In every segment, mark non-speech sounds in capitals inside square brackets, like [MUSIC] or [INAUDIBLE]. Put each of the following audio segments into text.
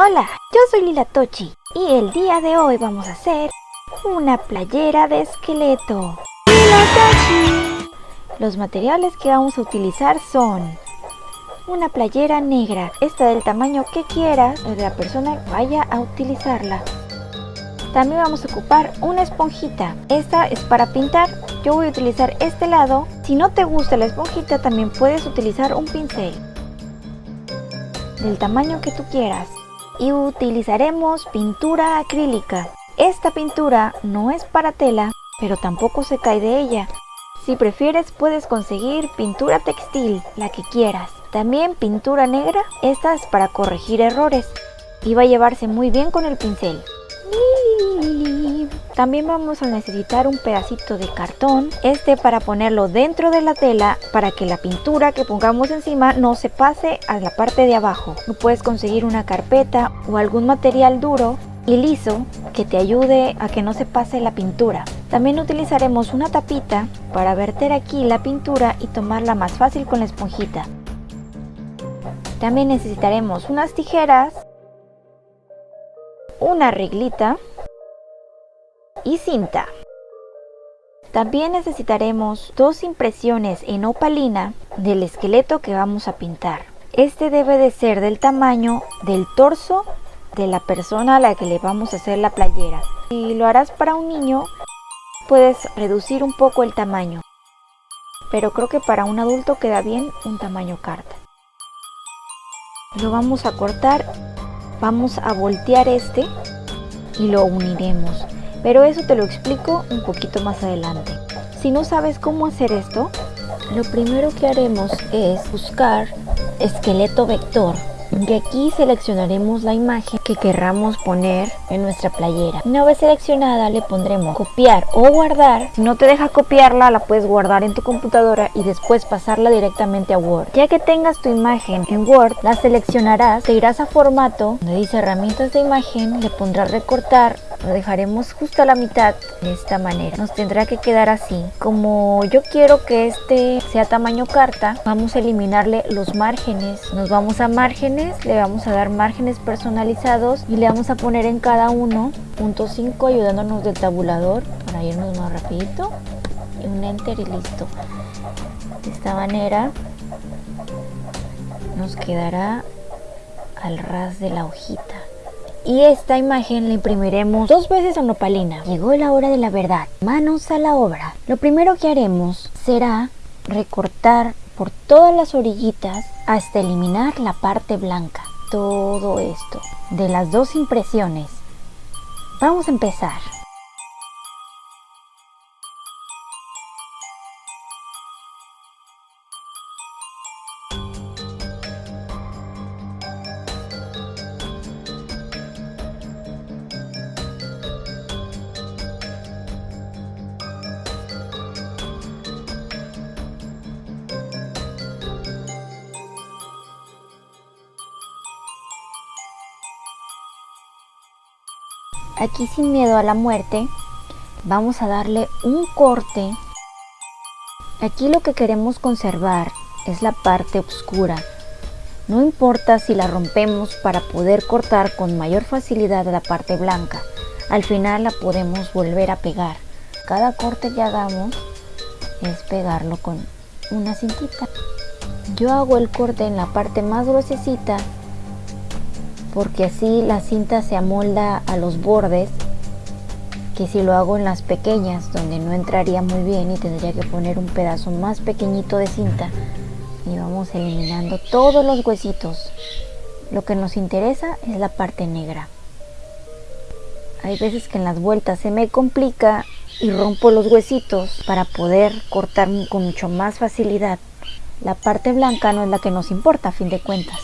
Hola, yo soy Lila Tochi y el día de hoy vamos a hacer una playera de esqueleto. Lila Tochi. Los materiales que vamos a utilizar son una playera negra, esta del tamaño que quieras o de la persona que vaya a utilizarla. También vamos a ocupar una esponjita, esta es para pintar, yo voy a utilizar este lado. Si no te gusta la esponjita también puedes utilizar un pincel del tamaño que tú quieras y utilizaremos pintura acrílica. Esta pintura no es para tela, pero tampoco se cae de ella. Si prefieres puedes conseguir pintura textil, la que quieras. También pintura negra, esta es para corregir errores y va a llevarse muy bien con el pincel. También vamos a necesitar un pedacito de cartón, este para ponerlo dentro de la tela para que la pintura que pongamos encima no se pase a la parte de abajo. Puedes conseguir una carpeta o algún material duro y liso que te ayude a que no se pase la pintura. También utilizaremos una tapita para verter aquí la pintura y tomarla más fácil con la esponjita. También necesitaremos unas tijeras, una reglita cinta. También necesitaremos dos impresiones en opalina del esqueleto que vamos a pintar. Este debe de ser del tamaño del torso de la persona a la que le vamos a hacer la playera. Si lo harás para un niño, puedes reducir un poco el tamaño. Pero creo que para un adulto queda bien un tamaño carta. Lo vamos a cortar, vamos a voltear este y lo uniremos pero eso te lo explico un poquito más adelante. Si no sabes cómo hacer esto, lo primero que haremos es buscar esqueleto vector y aquí seleccionaremos la imagen que querramos poner en nuestra playera. Una vez seleccionada le pondremos copiar o guardar. Si no te deja copiarla la puedes guardar en tu computadora y después pasarla directamente a Word. Ya que tengas tu imagen en Word, la seleccionarás, te irás a formato, donde dice herramientas de imagen, le pondrás recortar lo dejaremos justo a la mitad de esta manera. Nos tendrá que quedar así. Como yo quiero que este sea tamaño carta vamos a eliminarle los márgenes. Nos vamos a márgenes le vamos a dar márgenes personalizados y le vamos a poner en cada uno punto 5 ayudándonos del tabulador para irnos más rapidito. Y un enter y listo. De esta manera nos quedará al ras de la hojita y esta imagen la imprimiremos dos veces en opalina. Llegó la hora de la verdad. Manos a la obra. Lo primero que haremos será recortar por todas las orillitas hasta eliminar la parte blanca. Todo esto de las dos impresiones. Vamos a empezar. Aquí sin miedo a la muerte, vamos a darle un corte. Aquí lo que queremos conservar es la parte oscura. No importa si la rompemos para poder cortar con mayor facilidad la parte blanca. Al final la podemos volver a pegar. Cada corte que hagamos es pegarlo con una cintita. Yo hago el corte en la parte más gruesecita porque así la cinta se amolda a los bordes que si lo hago en las pequeñas donde no entraría muy bien y tendría que poner un pedazo más pequeñito de cinta y vamos eliminando todos los huesitos. Lo que nos interesa es la parte negra. Hay veces que en las vueltas se me complica y rompo los huesitos para poder cortar con mucho más facilidad. La parte blanca no es la que nos importa a fin de cuentas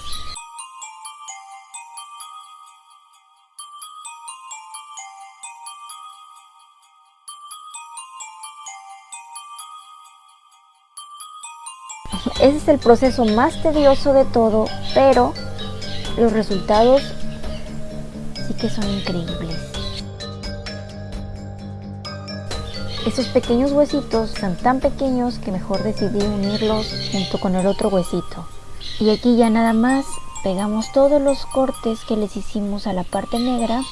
Ese es el proceso más tedioso de todo, pero los resultados sí que son increíbles. Esos pequeños huesitos son tan pequeños que mejor decidí unirlos junto con el otro huesito. Y aquí ya nada más pegamos todos los cortes que les hicimos a la parte negra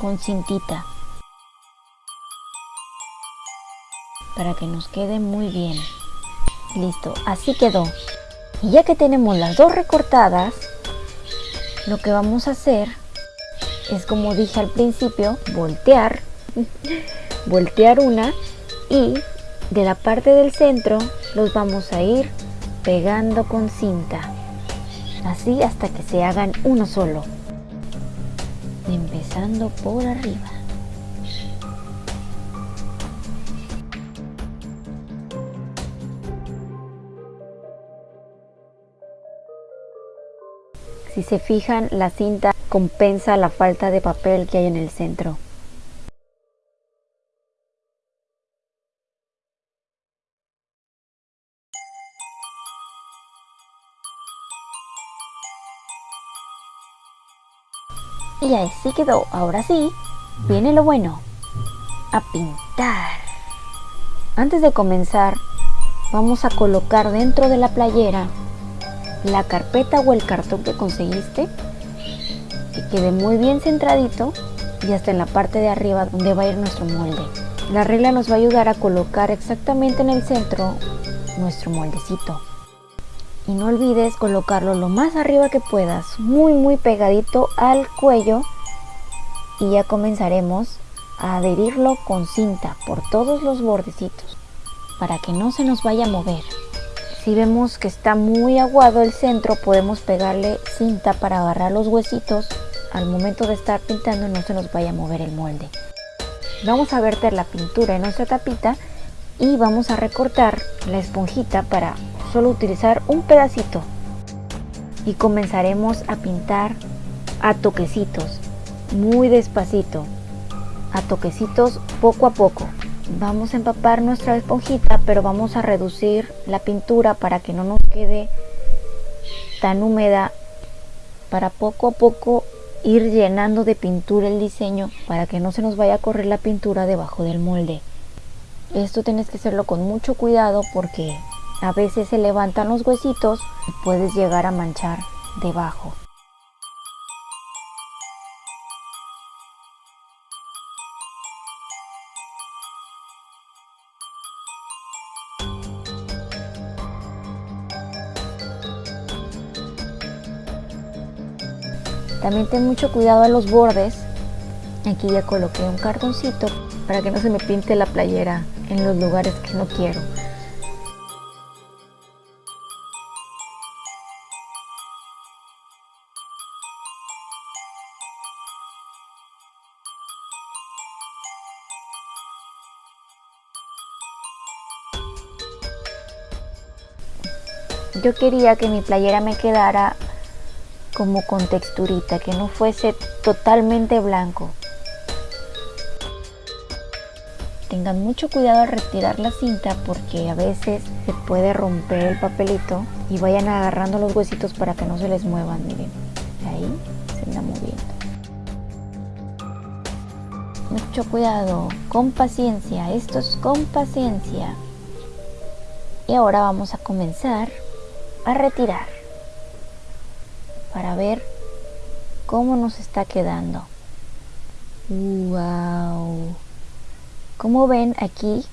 con cintita para que nos quede muy bien listo así quedó. Y ya que tenemos las dos recortadas lo que vamos a hacer es como dije al principio voltear [LAUGHS] voltear una y de la parte del centro los vamos a ir pegando con cinta. Así hasta que se hagan uno solo. Empezando por arriba si se fijan la cinta compensa la falta de papel que hay en el centro Y así quedó. Ahora sí, viene lo bueno. A pintar. Antes de comenzar, vamos a colocar dentro de la playera la carpeta o el cartón que conseguiste. Que quede muy bien centradito y hasta en la parte de arriba donde va a ir nuestro molde. La regla nos va a ayudar a colocar exactamente en el centro nuestro moldecito y no olvides colocarlo lo más arriba que puedas, muy muy pegadito al cuello y ya comenzaremos a adherirlo con cinta por todos los bordecitos para que no se nos vaya a mover. Si vemos que está muy aguado el centro podemos pegarle cinta para agarrar los huesitos al momento de estar pintando no se nos vaya a mover el molde. Vamos a verter la pintura en nuestra tapita y vamos a recortar la esponjita para solo utilizar un pedacito y comenzaremos a pintar a toquecitos, muy despacito, a toquecitos poco a poco. Vamos a empapar nuestra esponjita, pero vamos a reducir la pintura para que no nos quede tan húmeda, para poco a poco ir llenando de pintura el diseño para que no se nos vaya a correr la pintura debajo del molde. Esto tienes que hacerlo con mucho cuidado porque a veces se levantan los huesitos y puedes llegar a manchar debajo. También ten mucho cuidado a los bordes. Aquí ya coloqué un cartoncito para que no se me pinte la playera en los lugares que no quiero. yo quería que mi playera me quedara como con texturita, que no fuese totalmente blanco. Tengan mucho cuidado al retirar la cinta porque a veces se puede romper el papelito y vayan agarrando los huesitos para que no se les muevan, miren, ahí se anda moviendo. Mucho cuidado, con paciencia, esto es con paciencia. Y ahora vamos a comenzar a retirar para ver cómo nos está quedando. ¡Wow! Como ven aquí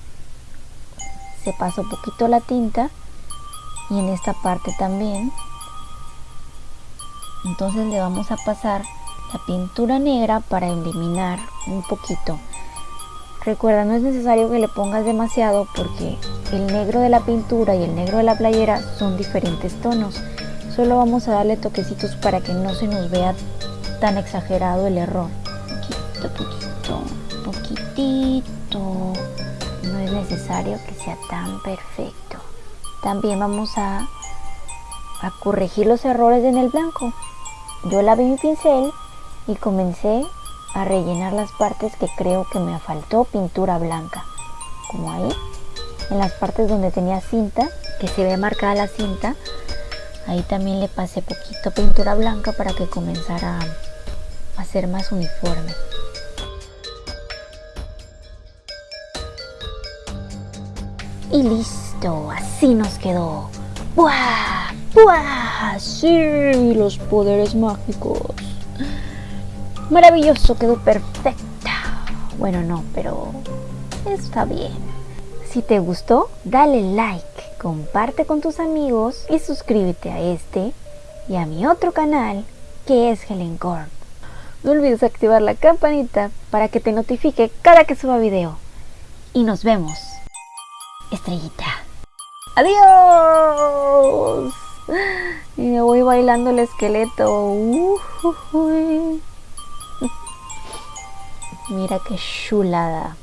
se pasó un poquito la tinta y en esta parte también. Entonces le vamos a pasar la pintura negra para eliminar un poquito. Recuerda, no es necesario que le pongas demasiado porque el negro de la pintura y el negro de la playera son diferentes tonos. Solo vamos a darle toquecitos para que no se nos vea tan exagerado el error. Poquito, poquito, poquitito. No es necesario que sea tan perfecto. También vamos a, a corregir los errores en el blanco. Yo lavé mi pincel y comencé a rellenar las partes que creo que me faltó pintura blanca como ahí en las partes donde tenía cinta que se ve marcada la cinta ahí también le pasé poquito pintura blanca para que comenzara a ser más uniforme y listo así nos quedó ¡Buah! ¡Buah! Ah, sí, los poderes mágicos. Maravilloso, quedó perfecta. Bueno, no, pero está bien. Si te gustó, dale like, comparte con tus amigos y suscríbete a este y a mi otro canal que es Helen Korn. No olvides activar la campanita para que te notifique cada que suba video. Y nos vemos. Estrellita. ¡Adiós! Y me voy bailando el esqueleto. [LAUGHS] Mira qué chulada.